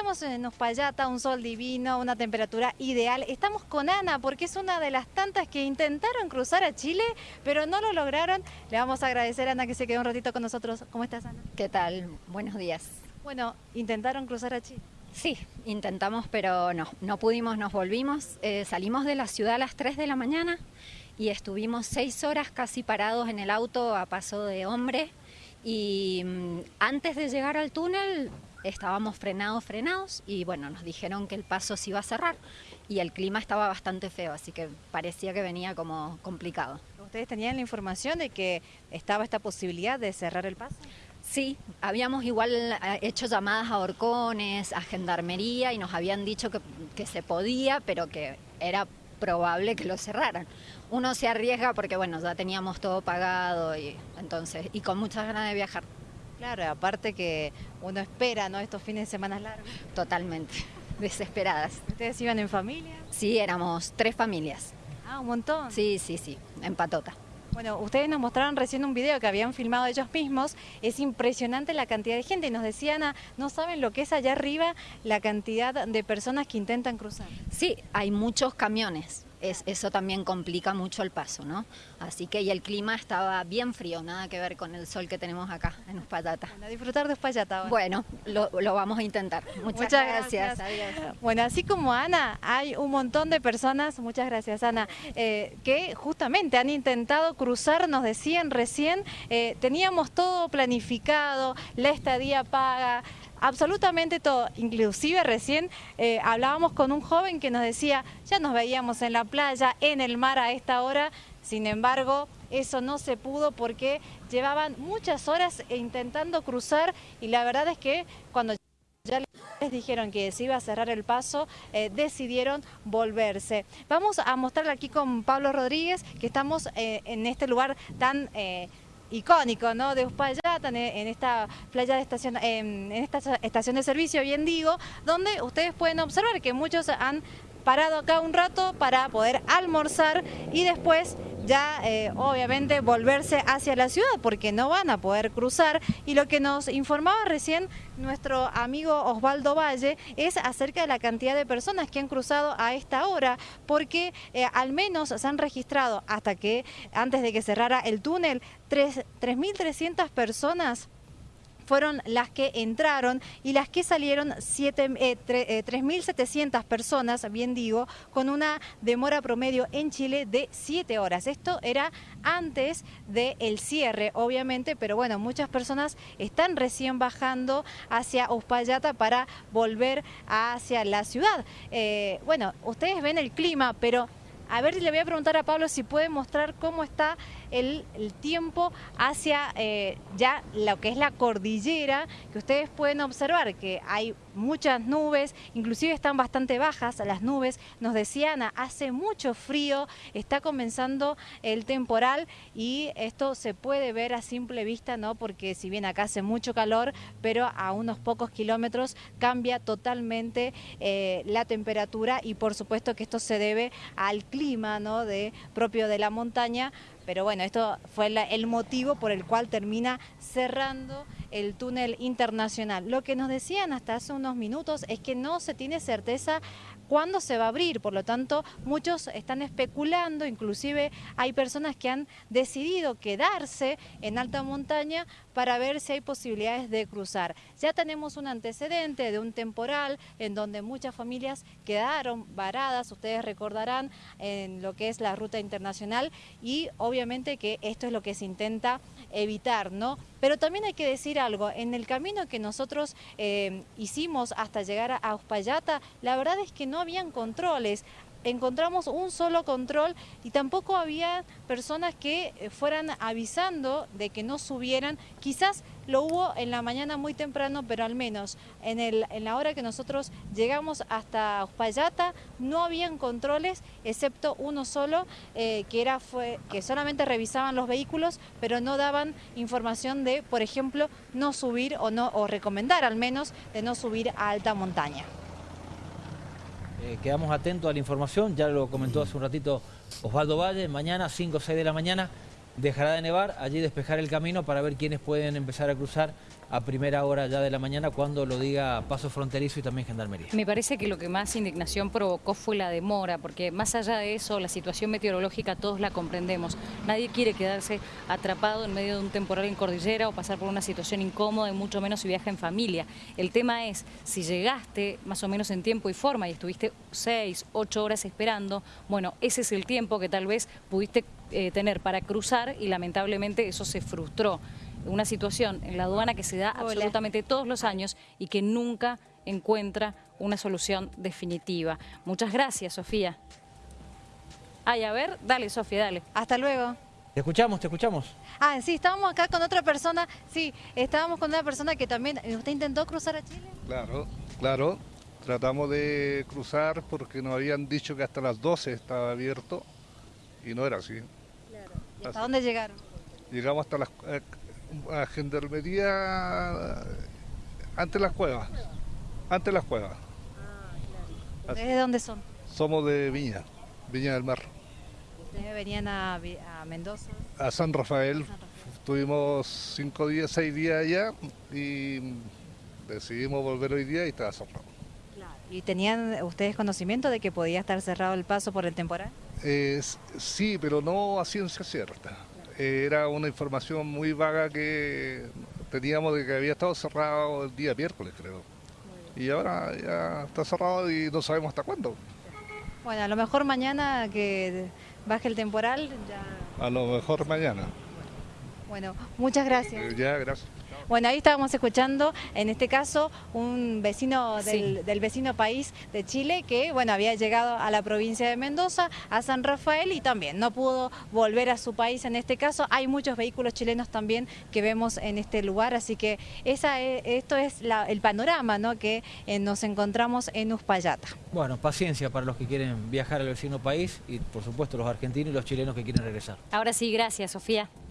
Estamos en Uspallata, un sol divino, una temperatura ideal. Estamos con Ana porque es una de las tantas que intentaron cruzar a Chile, pero no lo lograron. Le vamos a agradecer a Ana que se quedó un ratito con nosotros. ¿Cómo estás, Ana? ¿Qué tal? Buenos días. Bueno, intentaron cruzar a Chile. Sí, intentamos, pero no, no pudimos, nos volvimos. Eh, salimos de la ciudad a las 3 de la mañana y estuvimos seis horas casi parados en el auto a paso de hombre. Y mm, antes de llegar al túnel estábamos frenados, frenados y bueno, nos dijeron que el paso se iba a cerrar y el clima estaba bastante feo, así que parecía que venía como complicado. ¿Ustedes tenían la información de que estaba esta posibilidad de cerrar el paso? Sí, habíamos igual eh, hecho llamadas a horcones, a gendarmería y nos habían dicho que, que se podía, pero que era probable que lo cerraran. Uno se arriesga porque bueno, ya teníamos todo pagado y entonces y con muchas ganas de viajar. Claro, aparte que uno espera, ¿no? Estos fines de semana largos. Totalmente, desesperadas. ¿Ustedes iban en familia? Sí, éramos tres familias. Ah, un montón. Sí, sí, sí, en patota. Bueno, ustedes nos mostraron recién un video que habían filmado ellos mismos. Es impresionante la cantidad de gente. Y nos decían, ah, no saben lo que es allá arriba la cantidad de personas que intentan cruzar. Sí, hay muchos camiones eso también complica mucho el paso, ¿no? Así que y el clima estaba bien frío, nada que ver con el sol que tenemos acá en Uspallata. Bueno, a disfrutar de Uspallata. Bueno, lo, vamos a intentar. Muchas, gracias. Bueno, así como Ana, hay un montón de personas, muchas gracias Ana, eh, que justamente han intentado cruzar, nos decían recién, eh, teníamos todo planificado, la estadía paga, absolutamente todo. Inclusive recién eh, hablábamos con un joven que nos decía, ya nos veíamos en la playa, en el mar a esta hora, sin embargo, eso no se pudo porque llevaban muchas horas intentando cruzar y la verdad es que cuando ya les dijeron que se iba a cerrar el paso, eh, decidieron volverse. Vamos a mostrarle aquí con Pablo Rodríguez que estamos eh, en este lugar tan icónico ¿no? de Uspallata, en, esta playa de estación, en, esta estación de servicio, bien digo, donde ustedes pueden observar que muchos han parado acá un rato para poder almorzar y después ya eh, obviamente volverse hacia la ciudad porque no van a poder cruzar. Y lo que nos informaba recién nuestro amigo Osvaldo Valle es acerca de la cantidad de personas que han cruzado a esta hora porque eh, al menos se han registrado hasta que antes de que cerrara el túnel 3.300 personas fueron las que entraron y las que salieron 3.700 eh, personas, bien digo, con una demora promedio en Chile de 7 horas. Esto era antes del cierre, obviamente, pero bueno, muchas personas están recién bajando hacia Uspallata para volver hacia la ciudad. Eh, bueno, ustedes ven el clima, pero a ver, le voy a preguntar a Pablo si puede mostrar cómo está el, tiempo hacia eh, ya lo que es la cordillera, que ustedes pueden observar que hay muchas nubes, inclusive están bastante bajas las nubes, nos decían, hace mucho frío, está comenzando el temporal y esto se puede ver a simple vista, ¿no? porque si bien acá hace mucho calor, pero a unos pocos kilómetros cambia totalmente eh, la temperatura y por supuesto que esto se debe al clima ¿no? de, propio de la montaña, pero bueno, esto fue el motivo por el cual termina cerrando el túnel internacional. Lo que nos decían hasta hace unos minutos es que no se tiene certeza cuándo se va a abrir, por lo tanto muchos están especulando, inclusive hay personas que han decidido quedarse en alta montaña para ver si hay posibilidades de cruzar. Ya tenemos un antecedente de un temporal en donde muchas familias quedaron varadas, ustedes recordarán en lo que es la ruta internacional y obviamente que esto es lo que se intenta evitar, ¿no? Pero también hay que decir algo, en el camino que nosotros eh, hicimos hasta llegar a Uspallata, la verdad es que no habían controles, encontramos un solo control y tampoco había personas que eh, fueran avisando de que no subieran. Quizás lo hubo en la mañana muy temprano, pero al menos en, el, en la hora que nosotros llegamos hasta Uspallata no habían controles, excepto uno solo, eh, que, era, fue, que solamente revisaban los vehículos, pero no daban información de, por ejemplo, no subir o, no, o recomendar al menos de no subir a alta montaña. Eh, quedamos atentos a la información, ya lo comentó hace un ratito Osvaldo Valle, mañana 5 o 6 de la mañana dejará de nevar, allí despejar el camino para ver quiénes pueden empezar a cruzar a primera hora ya de la mañana cuando lo diga Paso Fronterizo y también Gendarmería. Me parece que lo que más indignación provocó fue la demora, porque más allá de eso, la situación meteorológica todos la comprendemos. Nadie quiere quedarse atrapado en medio de un temporal en cordillera o pasar por una situación incómoda y mucho menos si viaja en familia. El tema es, si llegaste más o menos en tiempo y forma y estuviste seis, ocho horas esperando, bueno, ese es el tiempo que tal vez pudiste eh, tener para cruzar y lamentablemente eso se frustró. Una situación en la aduana que se da Hola. absolutamente todos los años y que nunca encuentra una solución definitiva. Muchas gracias, Sofía. Ay, a ver, dale, Sofía, dale. Hasta luego. Te escuchamos, te escuchamos. Ah, sí, estábamos acá con otra persona, sí, estábamos con una persona que también, ¿usted intentó cruzar a Chile? Claro, claro. Tratamos de cruzar porque nos habían dicho que hasta las 12 estaba abierto y no era así. ¿Y hasta dónde llegaron? Llegamos hasta las, eh, a Gendarmería ante las cuevas. Ante las cuevas. ¿Ustedes de dónde son? Somos de Viña, Viña del Mar. Ustedes venían a, Mendoza. A San Rafael estuvimos cinco días, seis días allá y decidimos volver hoy día y estaba cerrado. ¿Y tenían ustedes conocimiento de que podía estar cerrado el paso por el temporal? Eh, sí, pero no a ciencia cierta. Eh, era una información muy vaga que teníamos de que había estado cerrado el día miércoles, creo. Y ahora ya está cerrado y no sabemos hasta cuándo. Bueno, a lo mejor mañana que baje el temporal, ya... A lo mejor mañana. Bueno, muchas gracias. Eh, ya, gracias. Bueno, ahí estábamos escuchando, en este caso, un vecino del, Sí. del vecino país de Chile que, bueno, había llegado a la provincia de Mendoza, a San Rafael y también no pudo volver a su país en este caso. Hay muchos vehículos chilenos también que vemos en este lugar, así que esa es- esto es la- el panorama ¿no? que eh, nos encontramos en Uspallata. Bueno, paciencia para los que quieren viajar al vecino país y por supuesto los argentinos y los chilenos que quieren regresar. Ahora sí, gracias, Sofía.